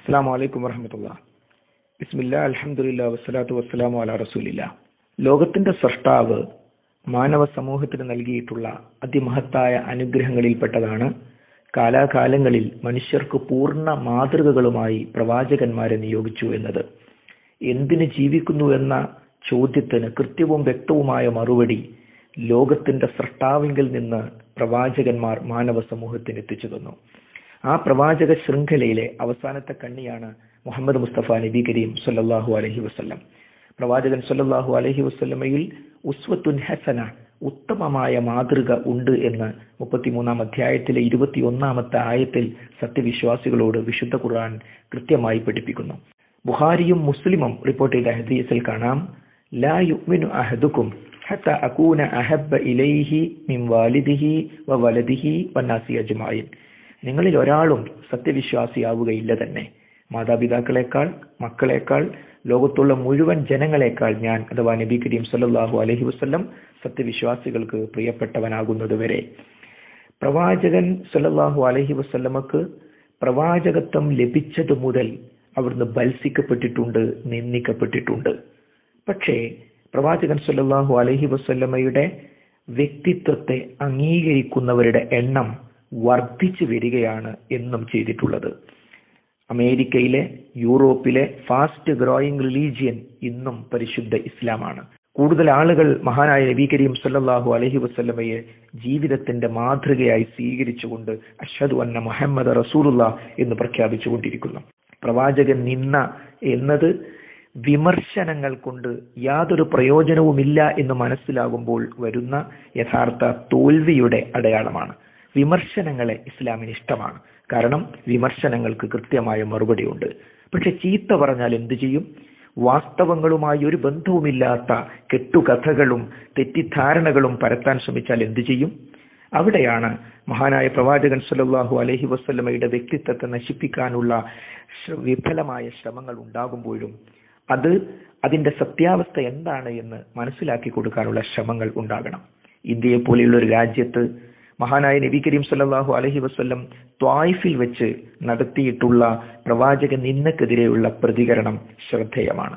അസ്സാം വലൈക്കും വറഹമത്തുള്ള. ബിസ്മില്ല അലഹമുല്ല വസ്സലാത്തു വസ്സലാമു അല റസൂലില്ല. ലോകത്തിന്റെ സൃഷ്ടാവ് മാനവ സമൂഹത്തിന് നൽകിയിട്ടുള്ള അതിമഹത്തായ അനുഗ്രഹങ്ങളിൽപ്പെട്ടതാണ് കാലാകാലങ്ങളിൽ മനുഷ്യർക്ക് പൂർണ മാതൃകകളുമായി പ്രവാചകന്മാരെ നിയോഗിച്ചു എന്നത്. എന്തിന് ജീവിക്കുന്നു എന്ന ചോദ്യത്തിന് കൃത്യവും വ്യക്തവുമായ മറുപടി ലോകത്തിന്റെ സൃഷ്ടാവിങ്കിൽ നിന്ന് പ്രവാചകന്മാർ മാനവ സമൂഹത്തിന് എത്തിച്ചു തന്നു. ആ പ്രവാചക ശൃംഖലയിലെ അവസാനത്തെ കണ്ണിയാണ് മുഹമ്മദ് മുസ്തഫ നബി കരീം സല്ലാഹു അലഹി വസല്ലം. പ്രവാചകൻ സല്ലാഹു അലഹി വസല്ലമയിൽ ഉസ്വത്തുൻ ഹസന ഉത്തമമായ മാതൃക ഉണ്ട് എന്ന് മുപ്പത്തിമൂന്നാം അധ്യായത്തിലെ ഇരുപത്തിയൊന്നാമത്തെ ആയത്തിൽ സത്യവിശ്വാസികളോട് വിശുദ്ധ ഖുർആൻ കൃത്യമായി പഠിപ്പിക്കുന്നു. ബുഹാരിയും മുസ്ലിമും റിപ്പോർട്ട് ചെയ്ത ഹദീസിൽ കാണാം ലാ യുക്മിനു അഹദുക്കും ഹത്ത അകൂന ഇലൈഹി മിം വാലിദിഹി വ വലദിഹി വന്നാസി അജ്മായിൻ നിങ്ങളിൽ ഒരാളും സത്യവിശ്വാസിയാവുകയില്ല തന്നെ. മാതാപിതാക്കളെക്കാൾ മക്കളെക്കാൾ ലോകത്തുള്ള മുഴുവൻ ജനങ്ങളെക്കാൾ ഞാൻ അഥവാ നബി കരീം സല്ലാഹു അലഹി വസ്ല്ലം സത്യവിശ്വാസികൾക്ക് പ്രിയപ്പെട്ടവനാകുന്നത് വരെ പ്രവാചകൻ സല്ലാഹു അലഹി വസ്ല്ലമക്ക് പ്രവാചകത്വം ലഭിച്ചത് മുതൽ അവിടുന്ന് ബത്സിക്കപ്പെട്ടിട്ടുണ്ട് നിന്ദിക്കപ്പെട്ടിട്ടുണ്ട്. പക്ഷേ പ്രവാചകൻ സല്ലാഹു അലഹി വസല്ലമയുടെ വ്യക്തിത്വത്തെ അംഗീകരിക്കുന്നവരുടെ എണ്ണം വർദ്ധിച്ചു വരികയാണ് എന്നും ചെയ്തിട്ടുള്ളത്. അമേരിക്കയിലെ യൂറോപ്പിലെ ഫാസ്റ്റ് ഗ്രോയിങ് റിലീജിയൻ ഇന്നും പരിശുദ്ധ ഇസ്ലാമാണ്. കൂടുതൽ ആളുകൾ മഹാനായ നബി കരീം സല്ലാഹു അലൈഹി വസല്ലമയെ ജീവിതത്തിന്റെ മാതൃകയായി സ്വീകരിച്ചുകൊണ്ട് അഷ്ഹദു അന്ന മുഹമ്മദ് റസൂലുള്ള എന്ന് പ്രഖ്യാപിച്ചുകൊണ്ടിരിക്കുന്നു. പ്രവാചകൻ നിന്ന എന്നത് വിമർശനങ്ങൾ കൊണ്ട് യാതൊരു പ്രയോജനവുമില്ല എന്ന് മനസ്സിലാകുമ്പോൾ വരുന്ന യഥാർത്ഥ തോൽവിയുടെ അടയാളമാണ്. വിമർശനങ്ങളെ ഇസ്ലാമിന് ഇഷ്ടമാണ്. കാരണം വിമർശനങ്ങൾക്ക് കൃത്യമായ മറുപടിയുണ്ട്. പക്ഷെ ചീത്ത പറഞ്ഞാൽ എന്തു ചെയ്യും? വാസ്തവങ്ങളുമായി ഒരു ബന്ധവുമില്ലാത്ത കെട്ടുകഥകളും തെറ്റിദ്ധാരണകളും പരത്താൻ ശ്രമിച്ചാൽ എന്തു ചെയ്യും? അവിടെയാണ് മഹാനായ പ്രവാചകൻ സല്ലല്ലാഹു അലഹി വസ്ലമയുടെ വ്യക്തിത്വത്തെ നശിപ്പിക്കാനുള്ള വിഫലമായ ശ്രമങ്ങൾ ഉണ്ടാകുമ്പോഴും അത് അതിന്റെ സത്യാവസ്ഥ എന്താണ് എന്ന് മനസ്സിലാക്കി കൊടുക്കാനുള്ള ശ്രമങ്ങൾ ഉണ്ടാകണം. ഇന്ത്യയെ പോലെയുള്ള ഒരു രാജ്യത്ത് മഹാനായ നബി കരീം സല്ലാഹു അലഹി വസ്ല്ലം ത്വായിഫിൽ വെച്ച് നടത്തിയിട്ടുള്ള പ്രവാചക നിന്നക്കെതിരെയുള്ള പ്രതികരണം ശ്രദ്ധേയമാണ്.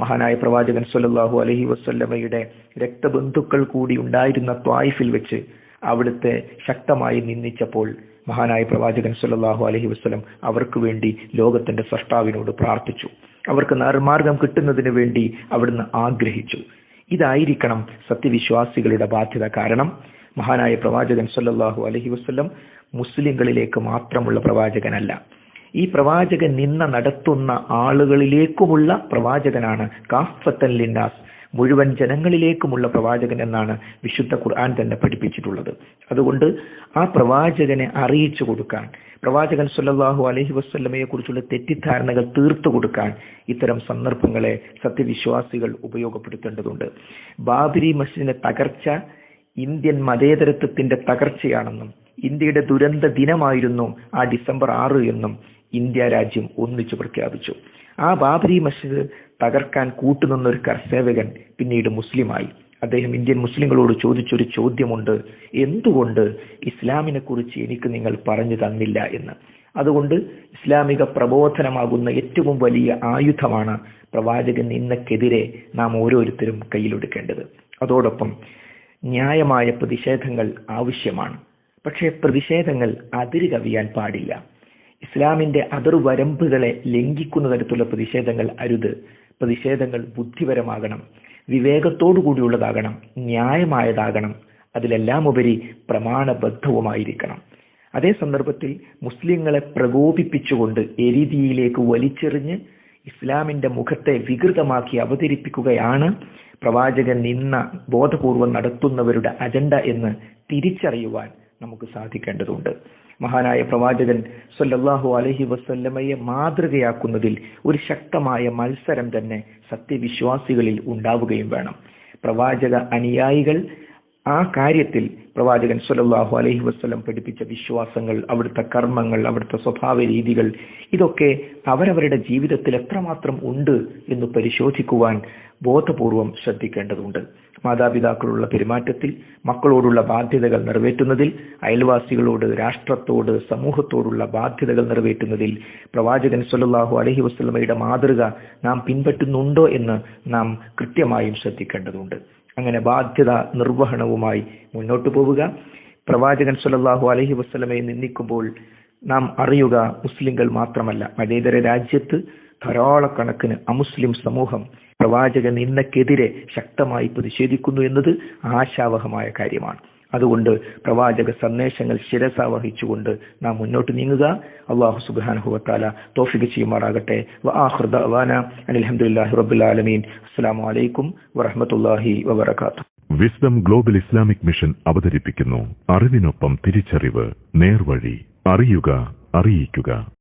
മഹാനായ പ്രവാചകൻ സല്ലാഹു അലഹി വസ്ല്ലമയുടെ രക്തബന്ധുക്കൾ കൂടി ഉണ്ടായിരുന്ന ത്വായിഫിൽ വെച്ച് അവിടുത്തെ ശക്തമായി നിന്ദിച്ചപ്പോൾ മഹാനായ പ്രവാചകൻ സല്ലാഹു അലഹി വസ്ലം അവർക്ക് വേണ്ടി ലോകത്തിന്റെ സൃഷ്ടാവിനോട് പ്രാർത്ഥിച്ചു. അവർക്ക് നർമാർഗം കിട്ടുന്നതിന് വേണ്ടി അവിടുന്ന് ആഗ്രഹിച്ചു. ഇതായിരിക്കണം സത്യവിശ്വാസികളുടെ ബാധ്യത. കാരണം മഹാനായ പ്രവാചകൻ സല്ലാഹു അലഹി വസ്ല്ലം മുസ്ലിങ്ങളിലേക്ക് മാത്രമുള്ള പ്രവാചകനല്ല. ഈ പ്രവാചകൻ നിന്ന നടത്തുന്ന ആളുകളിലേക്കുമുള്ള പ്രവാചകനാണ് കാഫത്തൻ ലിന്നാസ്. മുഴുവൻ ജനങ്ങളിലേക്കുമുള്ള പ്രവാചകൻ എന്നാണ് വിശുദ്ധ ഖുർആൻ തന്നെ പഠിപ്പിച്ചിട്ടുള്ളത്. അതുകൊണ്ട് ആ പ്രവാചകനെ അറിയിച്ചു കൊടുക്കാൻ പ്രവാചകൻ സല്ലല്ലാഹു അലഹി വസ്ല്ലമയെ കുറിച്ചുള്ള തെറ്റിദ്ധാരണകൾ തീർത്തു കൊടുക്കാൻ ഇത്തരം സന്ദർഭങ്ങളെ സത്യവിശ്വാസികൾ ഉപയോഗപ്പെടുത്തേണ്ടതുണ്ട്. ബാബരി മസ്ജിദിന്റെ തകർച്ച ഇന്ത്യൻ മതേതരത്വത്തിന്റെ തകർച്ചയാണെന്നും ഇന്ത്യയുടെ ദുരന്ത ദിനമായിരുന്നു ആ ഡിസംബർ ആറ് എന്നും ഇന്ത്യ രാജ്യം ഒന്നിച്ചു പ്രഖ്യാപിച്ചു. ആ ബാബരി മസ്ജിദ് തകർക്കാൻ കൂട്ടുനിന്ന ഒരു കർസേവകൻ പിന്നീട് മുസ്ലിമായി. അദ്ദേഹം ഇന്ത്യൻ മുസ്ലിങ്ങളോട് ചോദിച്ചൊരു ചോദ്യമുണ്ട്. എന്തുകൊണ്ട് ഇസ്ലാമിനെ കുറിച്ച് എനിക്ക് നിങ്ങൾ പറഞ്ഞു തന്നില്ല എന്ന്? അതുകൊണ്ട് ഇസ്ലാമിക പ്രബോധനമാകുന്ന ഏറ്റവും വലിയ ആയുധമാണ് പ്രവാചകൻ നിന്നക്കെതിരെ നാം ഓരോരുത്തരും കയ്യിലെടുക്കേണ്ടത്. അതോടൊപ്പം ന്യായമായ പ്രതിഷേധങ്ങൾ ആവശ്യമാണ്. പക്ഷേ പ്രതിഷേധങ്ങൾ അതിര് കവിയാൻ പാടില്ല. ഇസ്ലാമിന്റെ അതിർവരമ്പുകളെ ലംഘിക്കുന്ന തരത്തിലുള്ള പ്രതിഷേധങ്ങൾ അരുത്. പ്രതിഷേധങ്ങൾ ബുദ്ധിപരമാകണം. വിവേകത്തോടു കൂടിയുള്ളതാകണം. ന്യായമായതാകണം. അതിലെല്ലാം ഉപരി പ്രമാണബദ്ധവുമായിരിക്കണം. അതേ സന്ദർഭത്തിൽ മുസ്ലിങ്ങളെ പ്രകോപിപ്പിച്ചുകൊണ്ട് എരിതിയിലേക്ക് വലിച്ചെറിഞ്ഞ് ഇസ്ലാമിന്റെ മുഖത്തെ വികൃതമാക്കി അവതരിപ്പിക്കുകയാണ് പ്രവാചകൻ നിന്ന ബോധപൂർവം നടത്തുന്നവരുടെ അജണ്ട എന്ന് തിരിച്ചറിയുവാൻ നമുക്ക് സാധിക്കേണ്ടതുണ്ട്. മഹാനായ പ്രവാചകൻ സല്ലല്ലാഹു അലഹി വസല്ലമയെ മാതൃകയാക്കുന്നതിൽ ഒരു ശക്തമായ മത്സരം തന്നെ സത്യവിശ്വാസികളിൽ ഉണ്ടാവുകയും വേണം. പ്രവാചക അനുയായികൾ ആ കാര്യത്തിൽ പ്രവാചകൻ സുലല്ലാഹു അലൈഹി വസ്ലം പഠിപ്പിച്ച വിശ്വാസങ്ങൾ അവിടുത്തെ കർമ്മങ്ങൾ അവിടുത്തെ സ്വഭാവ രീതികൾ ഇതൊക്കെ അവരവരുടെ ജീവിതത്തിൽ എത്രമാത്രം ഉണ്ട് എന്ന് പരിശോധിക്കുവാൻ ബോധപൂർവം ശ്രദ്ധിക്കേണ്ടതുണ്ട്. മാതാപിതാക്കളുള്ള പെരുമാറ്റത്തിൽ മക്കളോടുള്ള ബാധ്യതകൾ നിറവേറ്റുന്നതിൽ അയൽവാസികളോട് രാഷ്ട്രത്തോട് സമൂഹത്തോടുള്ള ബാധ്യതകൾ നിറവേറ്റുന്നതിൽ പ്രവാചകൻ സുലല്ലാഹു അലഹി വസ്ലമയുടെ മാതൃക നാം പിൻപറ്റുന്നുണ്ടോ എന്ന് നാം കൃത്യമായും ശ്രദ്ധിക്കേണ്ടതുണ്ട്. അങ്ങനെ ബാധ്യത നിർവഹണവുമായി മുന്നോട്ട് പോവുക. പ്രവാചകൻ സുലല്ലാഹു അലഹി വസല്ലമയെ നിന്ദിക്കുമ്പോൾ നാം അറിയുക മുസ്ലിങ്ങൾ മാത്രമല്ല മതേതര രാജ്യത്ത് ധാരാളക്കണക്കിന് അമുസ്ലിം സമൂഹം പ്രവാചകൻ നിന്നക്കെതിരെ ശക്തമായി പ്രതിഷേധിക്കുന്നു എന്നത് ആശാവഹമായ കാര്യമാണ്. അതുകൊണ്ട് പ്രവാചക സന്ദേശങ്ങൾ ശിരസ വഹിച്ചുകൊണ്ട് നാം മുന്നോട്ട് നീങ്ങുക. അള്ളാഹു സുബാനഹുവത്താല തോഫിക്ക് ചെയ്യുമാറാകട്ടെ. അലഹമുല്ലാഹി റബുലാലമീൻ അസ്സാം വലൈക്കും വറഹമത്തല്ലാഹി വബർക്കാത്തു വിസ്ഡം ഗ്ലോബൽ ഇസ്ലാമിക് മിഷൻ അവതരിപ്പിക്കുന്നു അറിവിനൊപ്പം തിരിച്ചറിവ് നേർവഴി അറിയുക അറിയിക്കുക.